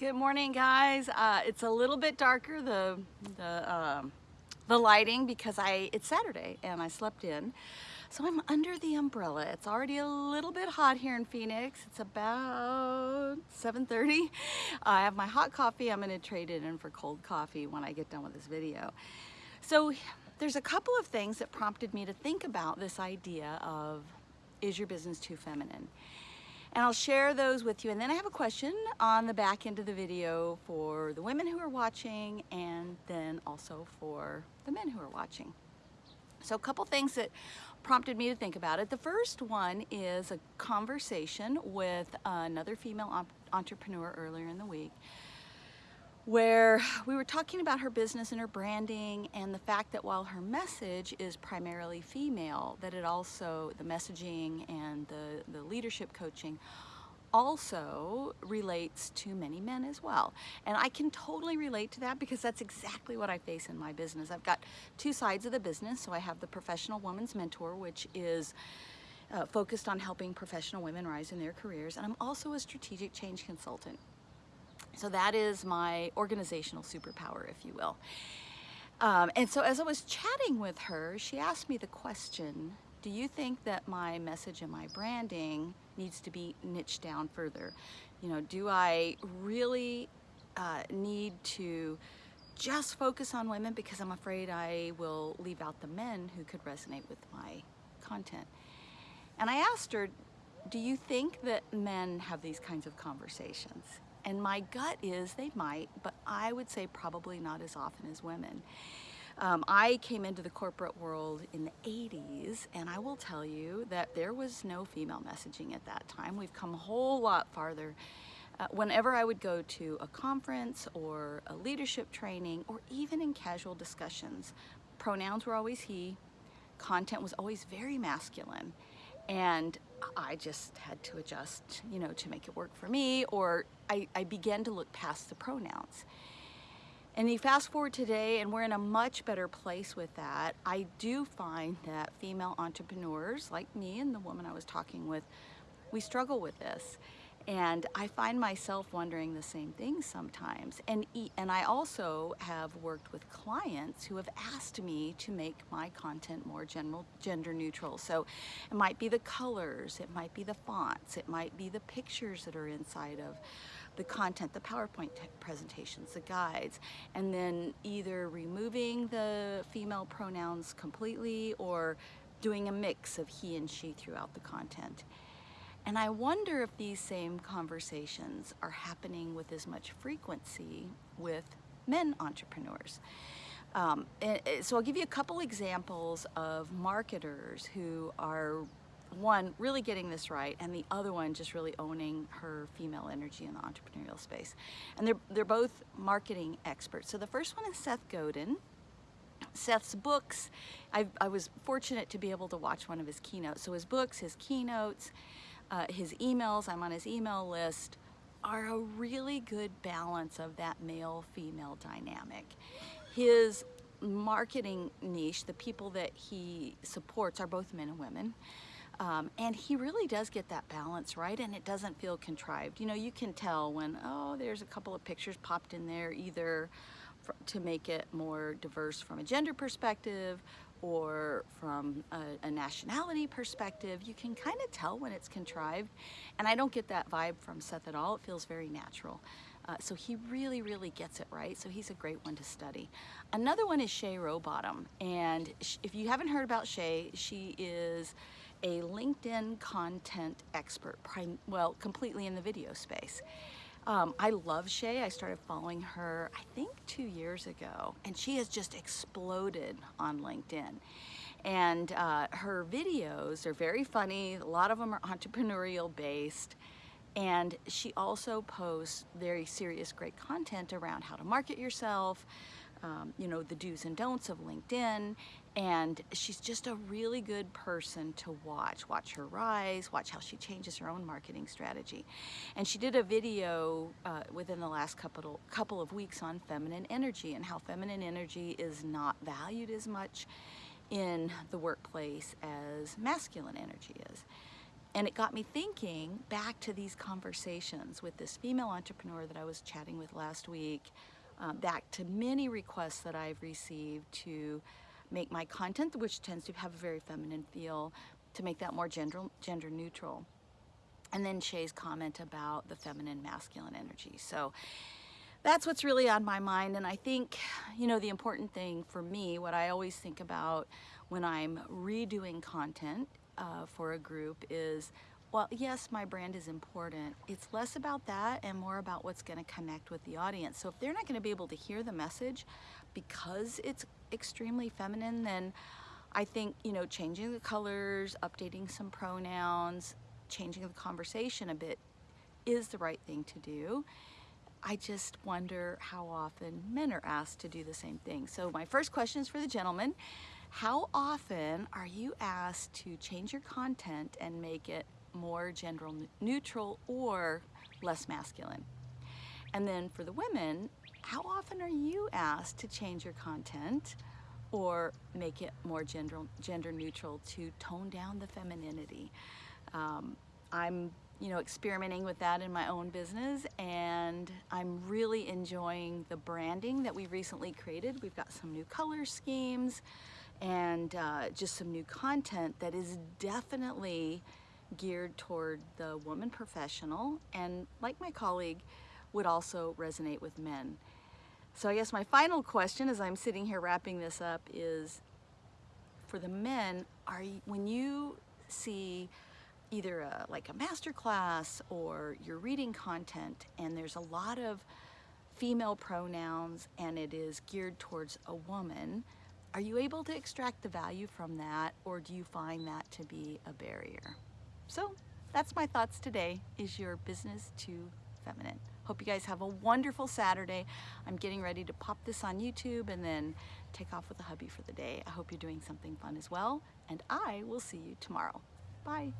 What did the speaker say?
Good morning, guys. Uh, it's a little bit darker, the, the, um, the lighting, because I it's Saturday and I slept in. So I'm under the umbrella. It's already a little bit hot here in Phoenix. It's about 7.30. I have my hot coffee. I'm gonna trade it in for cold coffee when I get done with this video. So there's a couple of things that prompted me to think about this idea of is your business too feminine? And I'll share those with you. And then I have a question on the back end of the video for the women who are watching and then also for the men who are watching. So a couple things that prompted me to think about it. The first one is a conversation with another female entrepreneur earlier in the week where we were talking about her business and her branding and the fact that while her message is primarily female, that it also, the messaging and the, the leadership coaching also relates to many men as well. And I can totally relate to that because that's exactly what I face in my business. I've got two sides of the business. So I have the professional woman's mentor, which is uh, focused on helping professional women rise in their careers. And I'm also a strategic change consultant. So that is my organizational superpower, if you will. Um, and so as I was chatting with her, she asked me the question, do you think that my message and my branding needs to be niched down further? You know, do I really uh, need to just focus on women because I'm afraid I will leave out the men who could resonate with my content? And I asked her, do you think that men have these kinds of conversations? And my gut is they might, but I would say probably not as often as women. Um, I came into the corporate world in the 80s, and I will tell you that there was no female messaging at that time. We've come a whole lot farther. Uh, whenever I would go to a conference or a leadership training, or even in casual discussions, pronouns were always he, content was always very masculine. And I just had to adjust, you know, to make it work for me, or I, I began to look past the pronouns. And you fast forward today and we're in a much better place with that. I do find that female entrepreneurs like me and the woman I was talking with, we struggle with this. And I find myself wondering the same things sometimes. And, and I also have worked with clients who have asked me to make my content more general, gender neutral. So it might be the colors, it might be the fonts, it might be the pictures that are inside of the content, the PowerPoint presentations, the guides, and then either removing the female pronouns completely or doing a mix of he and she throughout the content. And I wonder if these same conversations are happening with as much frequency with men entrepreneurs. Um, so I'll give you a couple examples of marketers who are one really getting this right and the other one just really owning her female energy in the entrepreneurial space. And they're they're both marketing experts. So the first one is Seth Godin. Seth's books I, I was fortunate to be able to watch one of his keynotes. So his books his keynotes uh, his emails, I'm on his email list, are a really good balance of that male-female dynamic. His marketing niche, the people that he supports are both men and women. Um, and he really does get that balance right and it doesn't feel contrived. You know, you can tell when, oh, there's a couple of pictures popped in there either to make it more diverse from a gender perspective or from a, a nationality perspective, you can kind of tell when it's contrived. And I don't get that vibe from Seth at all. It feels very natural. Uh, so he really, really gets it right. So he's a great one to study. Another one is Shay Rowbottom. And if you haven't heard about Shay, she is a LinkedIn content expert, well, completely in the video space. Um, I love Shay. I started following her, I think two years ago, and she has just exploded on LinkedIn. And uh, her videos are very funny. A lot of them are entrepreneurial based. And she also posts very serious, great content around how to market yourself, um, you know, the do's and don'ts of LinkedIn. And she's just a really good person to watch. Watch her rise, watch how she changes her own marketing strategy. And she did a video uh, within the last couple, couple of weeks on feminine energy and how feminine energy is not valued as much in the workplace as masculine energy is. and it got me thinking back to these conversations with this female entrepreneur that I was chatting with last week, um, back to many requests that I've received to make my content, which tends to have a very feminine feel, to make that more gender, gender neutral. And then Shay's comment about the feminine masculine energy. So that's what's really on my mind. And I think, you know, the important thing for me, what I always think about when I'm redoing content uh, for a group is, well, yes, my brand is important. It's less about that and more about what's going to connect with the audience. So if they're not going to be able to hear the message because it's extremely feminine, then I think, you know, changing the colors, updating some pronouns, changing the conversation a bit is the right thing to do. I just wonder how often men are asked to do the same thing. So my first question is for the gentleman. How often are you asked to change your content and make it more gender neutral or less masculine? And then for the women, how often are you asked to change your content or make it more gender, gender neutral to tone down the femininity? Um, I'm you know, experimenting with that in my own business and I'm really enjoying the branding that we recently created. We've got some new color schemes and uh, just some new content that is definitely geared toward the woman professional and like my colleague would also resonate with men. So I guess my final question as I'm sitting here wrapping this up is for the men, are you, when you see either a, like a master class or you're reading content and there's a lot of female pronouns and it is geared towards a woman, are you able to extract the value from that or do you find that to be a barrier? So that's my thoughts today. Is your business too feminine? Hope you guys have a wonderful Saturday. I'm getting ready to pop this on YouTube and then take off with the hubby for the day. I hope you're doing something fun as well and I will see you tomorrow. Bye.